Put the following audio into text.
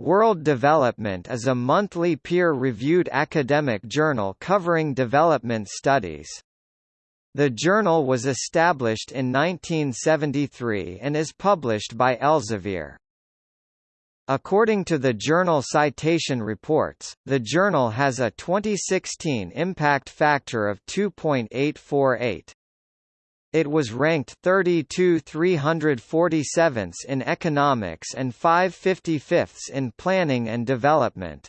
World Development is a monthly peer-reviewed academic journal covering development studies. The journal was established in 1973 and is published by Elsevier. According to the Journal Citation Reports, the journal has a 2016 impact factor of 2.848. It was ranked 32 347 in economics and 555 in planning and development.